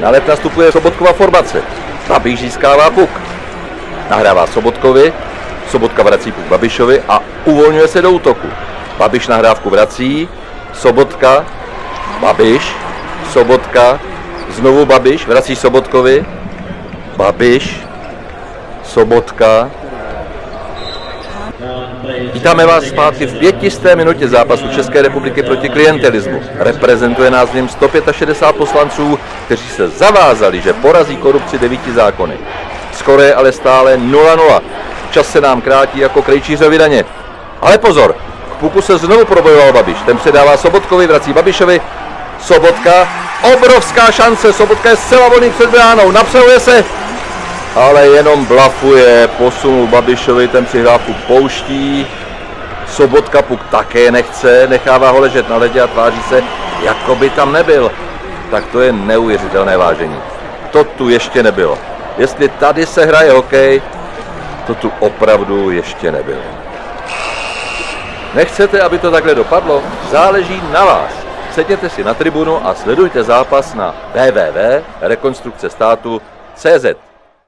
Na let nastupuje Sobotkova formace. Babiš získává puk. Nahrává Sobotkovi, Sobotka vrací puk Babišovi a uvolňuje se do útoku. Babiš nahrávku vrací, Sobotka, Babiš, Sobotka, znovu Babiš, vrací Sobotkovi, Babiš, Sobotka. Vítáme vás zpátky v pětisté minutě zápasu České republiky proti klientelismu. Reprezentuje nás v něm 165 poslanců, kteří se zavázali, že porazí korupci devíti zákony. Skoro je ale stále 0-0. Čas se nám krátí jako krejčířovi daně. Ale pozor, k puku se znovu probojoval Babiš. Ten předává Sobotkovi, vrací Babišovi. Sobotka, obrovská šance, Sobotka je zcela volný před bránou, napřehuje se, ale jenom blafuje, posunul Babišovi, ten přihrávku pouští, Sobotka puk také nechce, nechává ho ležet na ledě a tváří se, jako by tam nebyl. Tak to je neuvěřitelné vážení. To tu ještě nebylo. Jestli tady se hraje hokej, to tu opravdu ještě nebylo. Nechcete, aby to takhle dopadlo? Záleží na vás. Sedněte si na tribunu a sledujte zápas na www.rekonstrukcestátu.cz.